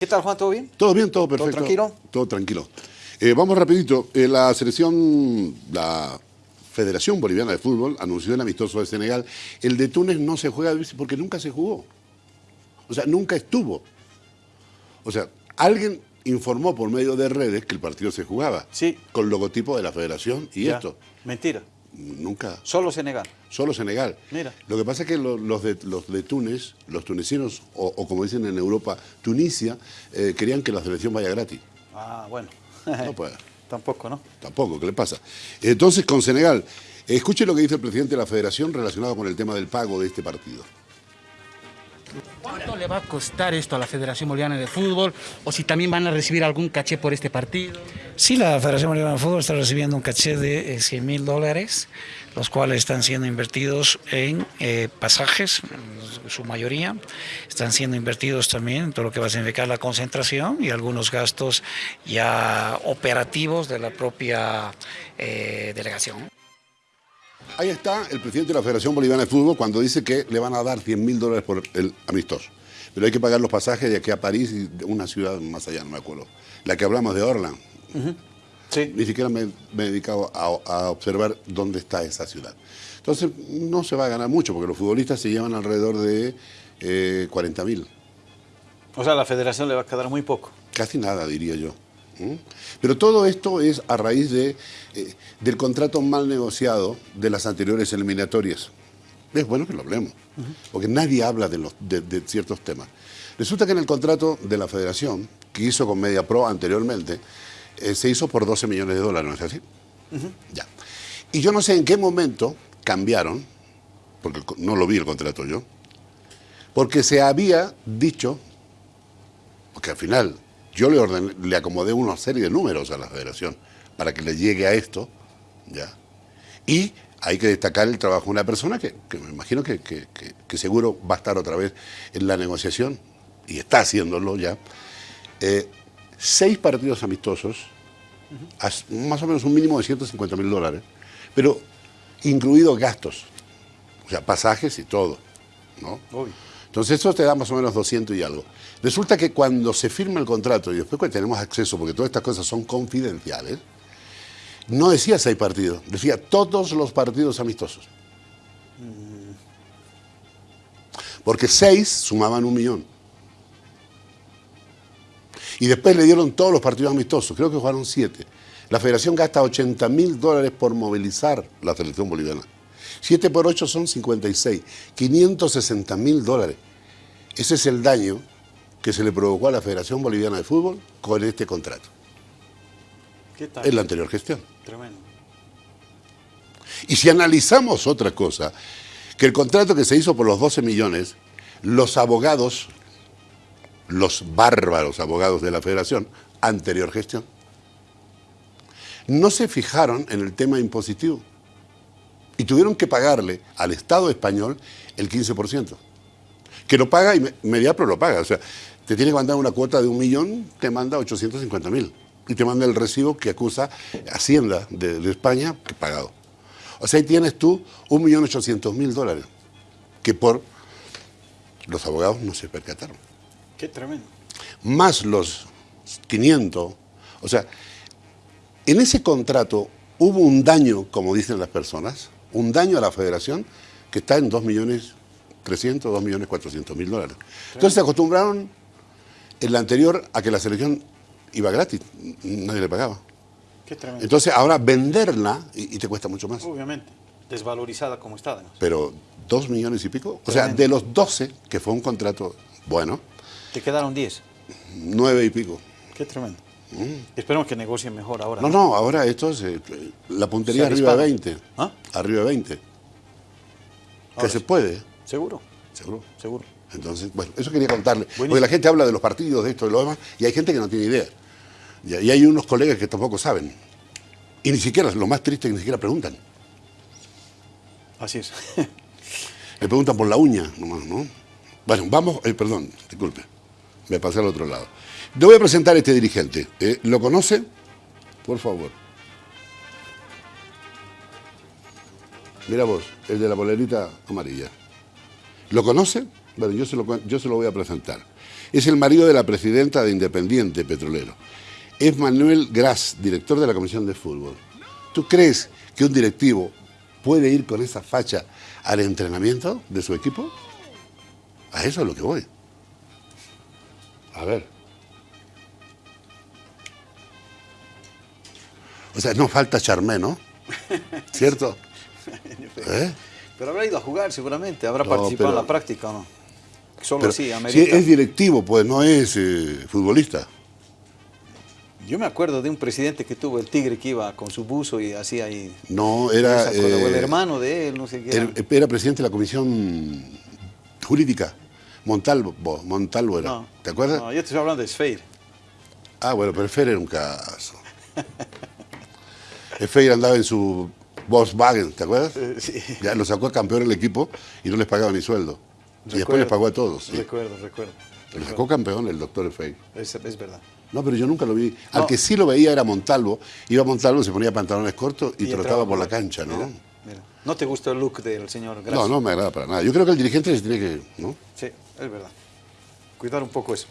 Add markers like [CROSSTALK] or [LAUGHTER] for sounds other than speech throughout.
¿Qué tal, Juan? ¿Todo bien? Todo bien, todo perfecto. ¿Todo tranquilo? Todo tranquilo. Eh, vamos rapidito. Eh, la selección, la Federación Boliviana de Fútbol anunció el amistoso de Senegal. El de Túnez no se juega porque nunca se jugó. O sea, nunca estuvo. O sea, alguien informó por medio de redes que el partido se jugaba. Sí. Con logotipo de la federación y Ya. esto. Mentira. Nunca. Solo Senegal. Solo Senegal. Mira. Lo que pasa es que lo- los, de, los de Túnez, los tunecinos, o, o como dicen en Europa, Tunisia, eh, querían que la selección vaya gratis. Ah, bueno. No puede. [LAUGHS] Tampoco, ¿no? Tampoco, ¿qué le pasa? Entonces, con Senegal, escuche lo que dice el presidente de la federación relacionado con el tema del pago de este partido. ¿Cuánto le va a costar esto a la Federación Boliviana de Fútbol? ¿O si también van a recibir algún caché por este partido? Sí, la Federación Boliviana de Fútbol está recibiendo un caché de eh, 100 mil dólares, los cuales están siendo invertidos en eh, pasajes, su mayoría. Están siendo invertidos también en todo lo que va a significar la concentración y algunos gastos ya operativos de la propia eh, delegación. Ahí está el presidente de la Federación Boliviana de Fútbol cuando dice que le van a dar 100 mil dólares por el amistoso. Pero hay que pagar los pasajes de aquí a París y de una ciudad más allá, no me acuerdo. La que hablamos de Orland. Sí. Ni siquiera me, me he dedicado a, a observar dónde está esa ciudad. Entonces, no se va a ganar mucho, porque los futbolistas se llevan alrededor de eh, 40 mil. O sea, a la federación le va a quedar muy poco. Casi nada, diría yo. ¿Mm? Pero todo esto es a raíz de, eh, del contrato mal negociado de las anteriores eliminatorias. Es bueno que lo hablemos, porque nadie habla de, los, de, de ciertos temas. Resulta que en el contrato de la federación, que hizo con Media Pro anteriormente, eh, se hizo por 12 millones de dólares, ¿no es así? Ya. Y yo no sé en qué momento cambiaron, porque no lo vi el contrato yo, porque se había dicho porque al final yo le, ordené- le acomodé una serie de números a la federación para que le llegue a esto, ¿ya? Y hay que destacar el trabajo de una persona que, que me imagino que, que- que- seguro va a estar otra vez en la negociación, y está haciéndolo ya. Eh, seis partidos amistosos, más o menos un mínimo de 150 mil dólares, pero incluidos gastos, o sea, pasajes y todo, ¿no? Obvio. Entonces eso te da más o menos 200 y algo. Resulta que cuando se firma el contrato y después que tenemos acceso, porque todas estas cosas son confidenciales, no decía seis partidos, decía todos los partidos amistosos. Porque seis sumaban un millón. Y después le dieron todos los partidos amistosos, creo que jugaron siete. La federación gasta 80 mil dólares por movilizar la selección boliviana. 7 por 8 son 56, 560 mil dólares. Ese es el daño que se le provocó a la Federación Boliviana de Fútbol con este contrato, ¿Qué tal? en la anterior gestión. Tremendo. Y si analizamos otra cosa, que el contrato que se hizo por los 12 millones, los abogados, los bárbaros abogados de la Federación, anterior gestión, no se fijaron en el tema impositivo y tuvieron que pagarle al Estado español el 15%, que lo paga y Me- Mediapro lo paga, o sea, te tiene que mandar una cuota de un millón, te manda 850 mil y te manda el recibo que acusa Hacienda de, de España que pagado. O sea, ahí tienes tú un millón ochocientos mil dólares que por los abogados no se percataron. Qué tremendo. Más los 500. O sea, en ese contrato hubo un daño, como dicen las personas, un daño a la federación que está en 2 millones 300, 2 millones 400 mil dólares. Entonces se acostumbraron en la anterior a que la selección iba gratis, nadie le pagaba. Qué tremendo. Entonces ahora venderla y, y te cuesta mucho más. Obviamente. Desvalorizada como está, además. Pero dos millones y pico. O sea, de los 12, que fue un contrato bueno, Te quedaron 10. nueve y pico. Qué tremendo. Esperemos que negocien mejor ahora. No, no, ahora esto es eh, la puntería arriba de dispara. 20. ¿Ah? Arriba de 20. Que se puede, Seguro, seguro. seguro. Entonces, bueno, eso quería contarle. Porque la gente habla de los partidos, de esto, de lo demás, y hay gente que no tiene idea. Y, y hay unos colegas que tampoco saben. Y ni siquiera, lo más triste, es que ni siquiera preguntan. Así es. [LAUGHS] Le preguntan por la uña nomás, ¿no? Bueno, vamos, eh, perdón, disculpe, me pasé al otro lado. Le voy a presentar a este dirigente. Eh, ¿Lo conoce? Por favor. Mira vos, el de la bolerita amarilla. ¿Lo conoce? Bueno, yo se lo, yo se lo voy a presentar. Es el marido de la presidenta de Independiente Petrolero. Es Manuel Gras, director de la Comisión de Fútbol. ¿Tú crees que un directivo puede ir con esa facha al entrenamiento de su equipo? A eso es lo que voy. A ver. O sea, no falta Charmé, ¿no? [LAUGHS] ¿Cierto? [LAUGHS] ¿Eh? Pero habrá ido a jugar seguramente, habrá No, participado pero- en la práctica o no. Solo Pero así, si amerita. es directivo, pues no es eh, futbolista. Yo me acuerdo de un presidente que tuvo el tigre que iba con su buzo y hacía ahí. No, era. O el eh, hermano de él, no sé qué. era, era. presidente de la comisión jurídica. Montalvo, Montalvo era. No, ¿Te acuerdas? No, yo te estoy hablando de Sfeir. Ah, bueno, pero Fer era un caso. [LAUGHS] Fer andaba en su Volkswagen, ¿te acuerdas? Eh, sí. Ya lo sacó a campeón el equipo y no les pagaba ni sueldo. Y después les pagó a todos. sí. Recuerdo, recuerdo. Lo sacó campeón el doctor Fey. Es, es verdad. No, pero yo nunca lo vi. Al que sí lo veía era Montalvo. Iba a Montalvo, se ponía pantalones cortos y, trotaba por la cancha, ¿no? Mira, mira. ¿No te gustó el look del señor Gracia? No, no me agrada para nada. Yo creo que el dirigente se tiene que. ¿no? Sí, es verdad. Cuidar un poco eso.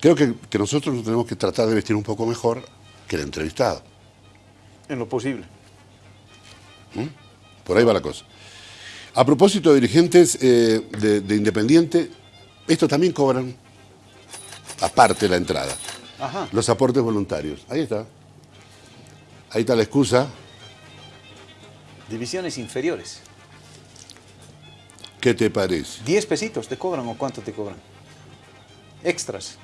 Creo que, que nosotros nos tenemos que tratar de vestir un poco mejor que el entrevistado. En lo posible. Por ahí va la cosa. A propósito de dirigentes eh, de, de Independiente, estos también cobran, aparte la entrada, Ajá. los aportes voluntarios. Ahí está. Ahí está la excusa. Divisiones inferiores. ¿Qué te parece? ¿10 pesitos te cobran o cuánto te cobran? Extras.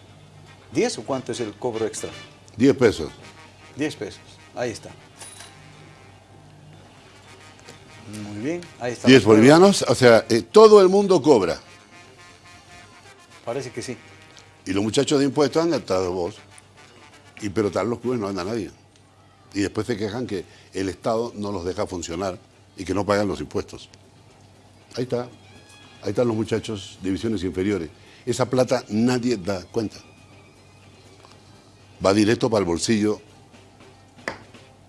¿10 o cuánto es el cobro extra? 10 pesos. 10 pesos. Ahí está. Muy bien. Ahí está. 10 la prueba. bolivianos, o sea, eh, todo el mundo cobra. Parece que sí. Y los muchachos de impuestos andan atrás de vos. Y pero están los clubes no anda nadie. Y después se quejan que el Estado no los deja funcionar y que no pagan los impuestos. Ahí está. Ahí están los muchachos, divisiones inferiores. Esa plata nadie da cuenta. Va directo para el bolsillo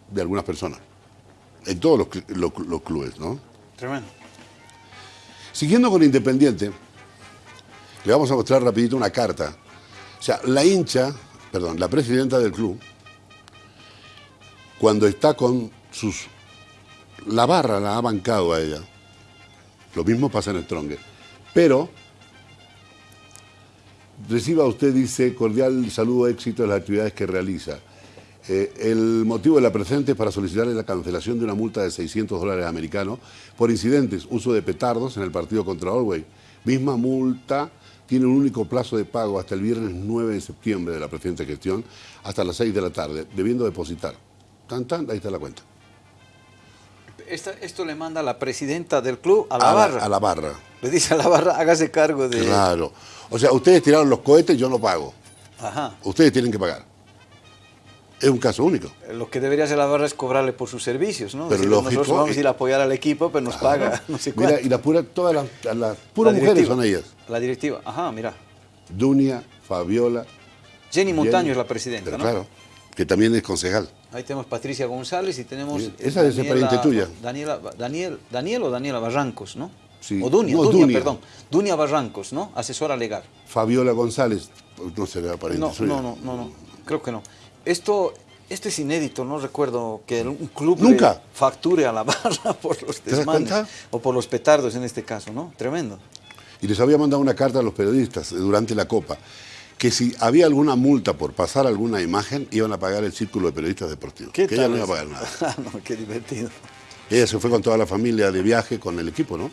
de algunas personas. En todos los, los- los clubes, ¿no? Tremendo. Siguiendo con Independiente, le vamos a mostrar rapidito una carta. O sea, la hincha, perdón, la presidenta del club, cuando está con sus... La barra la ha bancado a ella. Lo mismo pasa en Stronger. Pero, reciba usted, dice, cordial saludo, éxito en las actividades que realiza. Eh, el motivo de la presente es para solicitarle la cancelación de una multa de 600 dólares americanos por incidentes, uso de petardos en el partido contra Orway. Misma multa tiene un único plazo de pago hasta el viernes 9 de septiembre de la presente gestión, hasta las 6 de la tarde, debiendo depositar. Tan, tan, ahí está la cuenta. Esta- esto le manda la presidenta del club a la a, barra. a la barra. Le dice a la barra, hágase cargo de... Claro. O sea, ustedes tiraron los cohetes, yo no pago. Ajá. Ustedes tienen que pagar. Es un caso único. Lo que debería hacer la barra es cobrarle por sus servicios, ¿no? Pero lógico, nosotros vamos a ir a apoyar al equipo, pero nos paga [LAUGHS] no sé cuánto. Mira, y las puras, todas las, las puras La mujeres son ellas. La directiva, ajá, mira. Dunia, Fabiola. Jenny Montaño Jenny. es la presidenta, ¿no? claro, que también es concejal. Ahí tenemos Patricia González y tenemos... Esa ser pariente tuya. Daniela, Daniel, Daniel o Daniela Barrancos, ¿no? Sí. O Dunia, No, Dunia, Dunia. perdón. Dunia Barrancos, ¿no? Asesora legal. Fabiola González, no será pariente No, suya. no, no, no, no, creo que no. Esto, esto es inédito, no recuerdo que un club Nunca. facture a la [LAUGHS] barra por los desmanes o por los petardos en este caso, ¿no? Tremendo. Y les había mandado una carta a los periodistas eh, durante la Copa, que si había alguna multa por pasar alguna imagen, iban a pagar el círculo de periodistas deportivos. ¿Qué que ella no iba a pagar nada. [LAUGHS] Ah, no, qué divertido. Ella se fue con toda la familia de viaje con el equipo, ¿no?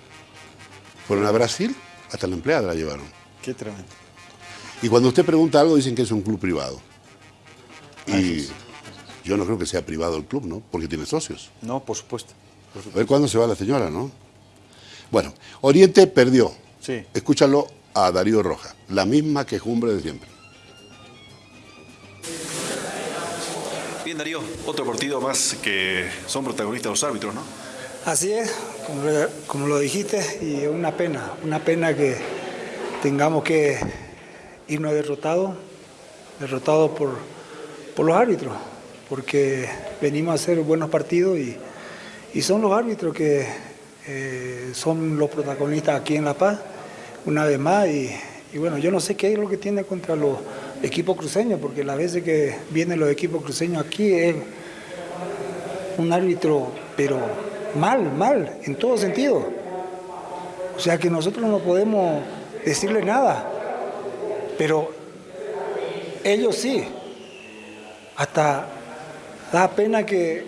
Fueron a Brasil, hasta la empleada la llevaron. Qué tremendo. Y cuando usted pregunta algo, dicen que es un club privado. Y yo no creo que sea privado el club, ¿no? Porque tiene socios. No, por supuesto. por A ver cuándo se va la señora, ¿no? Bueno, Oriente perdió. Sí. Escúchalo a Darío Roja, la misma quejumbre de siempre. Bien, Darío, otro partido más que son protagonistas los árbitros, ¿no? Así es, como, lo- como lo dijiste, y es una pena, una pena que tengamos que irnos derrotados, derrotados por, por los árbitros, porque venimos a hacer buenos partidos y, y son los árbitros que eh, son los protagonistas aquí en La Paz, una vez más, y, y bueno, yo no sé qué es lo que tiene contra los equipos cruceños, porque las veces que vienen los equipos cruceños aquí es un árbitro, pero mal, mal, en todo sentido. O sea que nosotros no podemos decirle nada, pero ellos sí. Hasta da pena que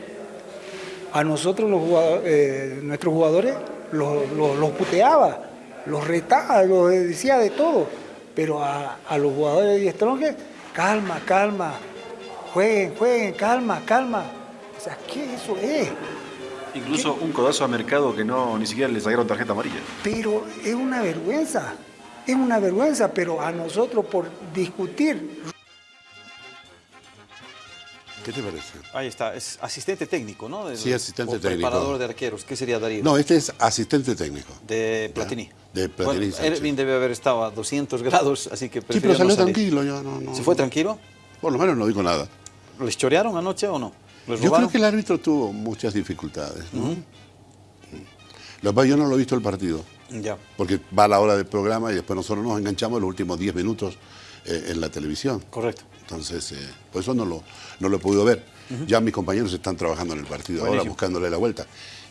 a nosotros los jugadores, eh, nuestros jugadores los, los, los puteaba, los retaba, los decía de todo, pero a, a los jugadores de Strongest, calma, calma, jueguen, jueguen, calma, calma. O sea, ¿qué eso es? Incluso un codazo a mercado que no ni siquiera le sacaron tarjeta amarilla. Pero es una vergüenza, es una vergüenza, pero a nosotros por discutir ¿Qué te parece? Ahí está, es asistente técnico, ¿no? Sí, asistente o técnico. Preparador de arqueros. ¿Qué sería Darío? No, este es asistente técnico. De Platini. De Platini Bueno. Erwin debe haber estado a 200 grados, así que Sí, pero salió no tranquilo, ya no, no. ¿Se fue tranquilo? Por lo menos no dijo nada. ¿Les chorearon anoche o no? ¿Les Yo creo que el árbitro tuvo muchas dificultades. ¿no? Lo que pasa, yo no lo he visto el partido, Ya. porque va a la hora del programa y después nosotros nos enganchamos en los últimos 10 minutos eh, en la televisión. Correcto. Entonces, eh, por eso no lo, no lo he podido ver. Ya mis compañeros están trabajando en el partido ahora, buscándole la vuelta.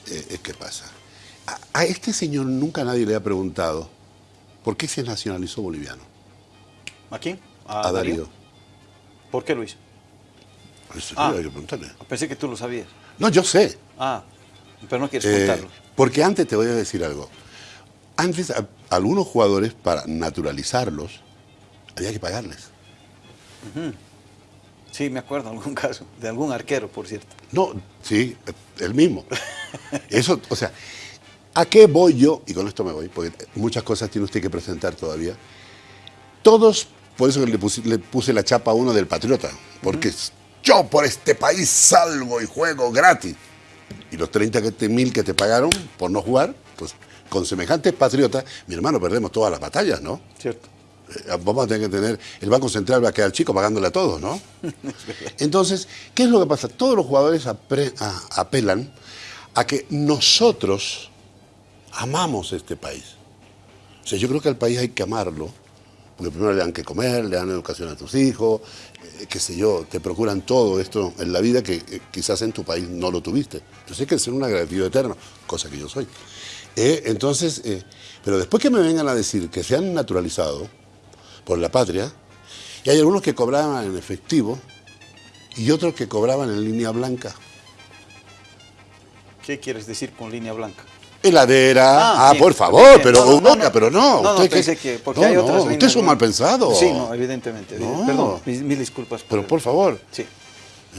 Eh, eh, ¿Qué pasa? A, a este señor nunca nadie le ha preguntado por qué se nacionalizó boliviano. ¿A quién? A, Darío. ¿Por qué hizo? Eso sí, Ah. hay que preguntarle. Pensé que tú lo sabías. No, yo sé. Ah, pero no quieres contarlo. porque antes te voy a decir algo. Antes, a- algunos jugadores, para naturalizarlos, había que pagarles. Sí, me acuerdo algún [LAUGHS] caso, de algún arquero, por cierto. No, sí, el mismo. Eso, o sea, ¿a qué voy yo? Y con esto me voy, porque muchas cosas tiene usted que presentar todavía. Todos, por eso que le puse, le puse la chapa a uno del patriota, porque yo por este país salgo y juego gratis. Y los 30 que te- mil que te pagaron por no jugar, pues con semejantes patriotas, mi hermano, perdemos todas las batallas, ¿no? Cierto. Eh, Vamos a tener que tener, el Banco Central va a quedar chico pagándole a todos, ¿no? Entonces, ¿qué es lo que pasa? Todos los jugadores apre- a- apelan a que nosotros amamos este país. O sea, yo creo que al país hay que amarlo, porque primero le dan que comer, le dan educación a tus hijos, eh, qué sé yo, te procuran todo esto en la vida que eh, quizás en tu país no lo tuviste. Entonces hay que ser un agradecido eterno, cosa que yo soy. Entonces, pero después que me vengan a decir que se han naturalizado por la patria, y hay algunos que cobraban en efectivo y otros que cobraban en línea blanca. ¿Qué quieres decir con línea blanca? Heladera, ah, sí, por favor, pero No, no, no, pero no. No, usted pensé que- que, porque hay otras usted es un mal pensado. Sí, no, evidentemente. Perdón, mis, mil disculpas. Pero el- por favor, Sí,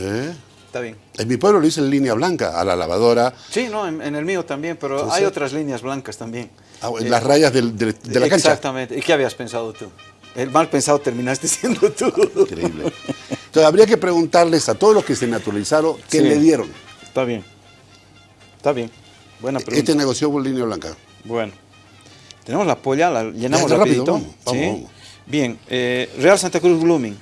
¿eh? está bien. en mi pueblo le dicen línea blanca a la lavadora, Sí, no, en, en el mío también, pero Entonces- hay otras líneas blancas también. ah, en Eh, las rayas del- del- de la cancha. Exactamente. ¿Y qué habías pensado tú? El mal pensado terminaste [LAUGHS] siendo tú. Increíble. Entonces habría que preguntarles a todos los que se naturalizaron qué Sí. le dieron. Está bien. Está bien. Buena pregunta. Este negoció por línea blanca. Bueno, tenemos la polla, la llenamos ya, rápido, rapidito. vamos, vamos, ¿sí? vamos. Bien, eh, Real Santa Cruz Blooming.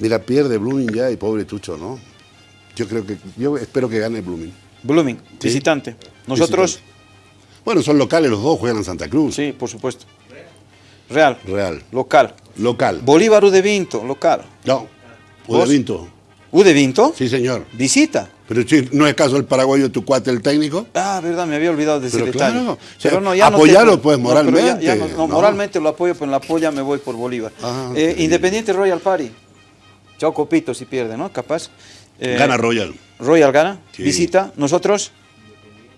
Mira, pierde Blooming ya y pobre Tucho, ¿no? Yo creo que, yo espero que gane Blooming. Blooming, Sí. visitante. Nosotros, Visitante. Bueno, son locales los dos, juegan en Santa Cruz. sí, por supuesto. Real, Real. local. Local. Bolívar U de Vinto, local. No. Udevinto. U de Vinto, Sí, señor. visita. Pero ¿no es caso el paraguayo tu cuate, el técnico? Ah, verdad, me había olvidado de ese Pero detalle. claro, o sea, Pero no, ya no apoyarlo, tengo- pues, no, pero ya- moralmente, ya no- no, ¿no? moralmente lo apoyo, pero en la polla me voy por Bolívar. Ah, Eh, Independiente Royal Party. Chao Copito si pierde, ¿no? Capaz. Eh, Gana Royal. Royal gana, Sí. visita, nosotros,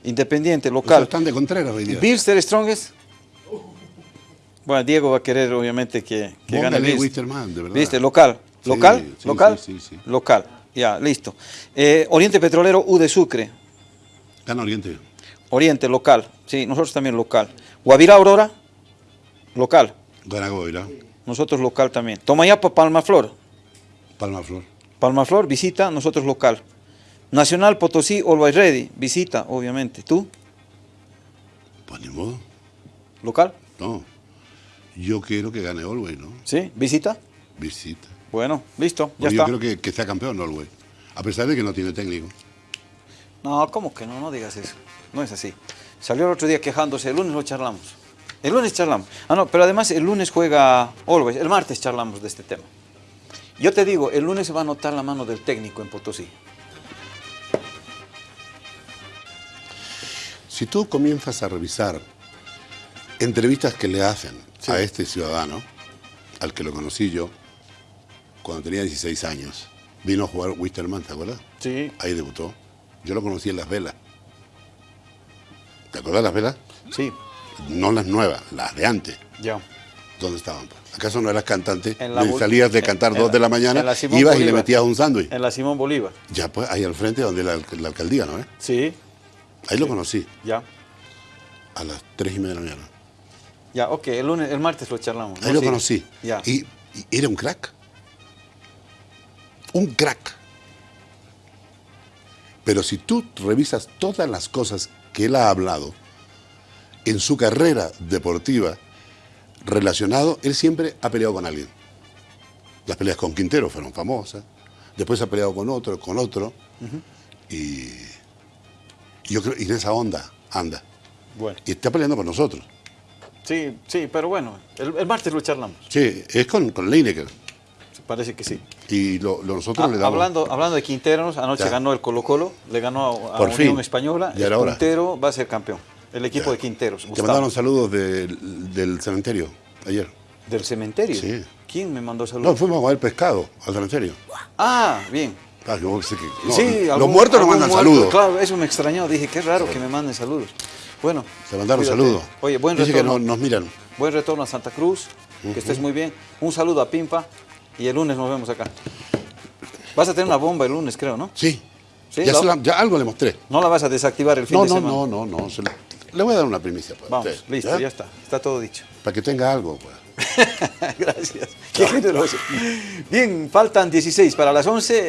Independiente, O local. están de Contreras hoy día. Bilster Strongest. Bueno, Diego va a querer obviamente que, que gane Bilster. Wisterman, de verdad. Bilster, local. ¿Local? sí, ¿Local? sí, sí. Local. Ya, listo. Eh, Oriente Petrolero U de Sucre. Gana Oriente. Oriente, local. Sí, nosotros también local. Guavirá Aurora, local. Gana. Nosotros local también. Tomayapa, Palmaflor. Palma Flor. Palmaflor, visita, nosotros local. Nacional Potosí, Always Ready, visita, obviamente. ¿Tú? Pues ni modo. ¿Local? No. Yo quiero que gane Olwey, ¿no? ¿Sí? ¿Visita? Visita. Bueno, listo, ya yo está. creo que, que sea campeón Olwey. A pesar de que no tiene técnico. No, ¿cómo que no? No digas eso. No es así. Salió el otro día quejándose, el lunes lo charlamos. El lunes charlamos. Ah, no, pero además el lunes juega Always. El martes charlamos de este tema. Yo te digo, el lunes se va a notar la mano del técnico en Potosí. Si tú comienzas a revisar entrevistas que le hacen Sí. a este ciudadano, al que lo conocí yo, cuando tenía 16 años, vino a jugar Wisterman, ¿te acuerdas? Sí. Ahí debutó. Yo lo conocí en Las Velas. ¿Te acuerdas de Las Velas? Sí, No las nuevas, las de antes. ya. ¿Dónde estaban? ¿Acaso no eras cantante? En la salías de cantar en dos la- de la mañana, la ibas y le metías un sándwich. En la Simón Bolívar. Ya pues, ahí al frente donde la, la alcaldía, ¿no? eh? Sí, Ahí lo conocí, ya. a las tres y media de la mañana. Ya, ok, el lunes, el martes lo charlamos. Ahí lo conocí. Ya. Y, y era un crack. Un crack. Pero si tú revisas todas las cosas que él ha hablado en su carrera deportiva relacionado, él siempre ha peleado con alguien. Las peleas con Quintero fueron famosas. Después ha peleado con otro, con otro. Y y yo creo, y en esa onda anda. Bueno, Y está peleando con nosotros. Sí, sí, pero bueno, el, el martes lo charlamos. Sí, es con, con Lineker. Parece que sí. Y lo, lo- nosotros Ah, le damos. hablando, hablando de Quinteros, anoche Ya. ganó el Colo Colo, le ganó a, a Por Unión fin. Española. Ya el hora. Quintero va a ser campeón. El equipo Ya. de Quinteros. Te Gustavo. mandaron saludos del, del cementerio ayer. ¿Del cementerio? Sí. ¿Quién me mandó No, saludos? fuimos a comer pescado al cementerio. Ah, bien. Ah, yo sé que- no, sí, los algún- muertos nos mandan muerto, saludos. Claro, eso me extrañó. Dije, qué raro que me manden saludos. Bueno. Se mandaron saludos. Oye, buen Dice que retorno. no- nos miran. Buen retorno a Santa Cruz. Que estés muy bien. Un saludo a Pimpa. Y el lunes nos vemos acá. Vas a tener una bomba el lunes, creo, ¿no? Sí. Sí, ya, la- algo le mostré. No la vas a desactivar el fin No, de no, semana. no, no, no. se le, le voy a dar una primicia. Vamos, usted, listo, ya está. Está todo dicho. Para que tenga algo, pues. [LAUGHS] Gracias. Qué. Bien, faltan 16 para las 11.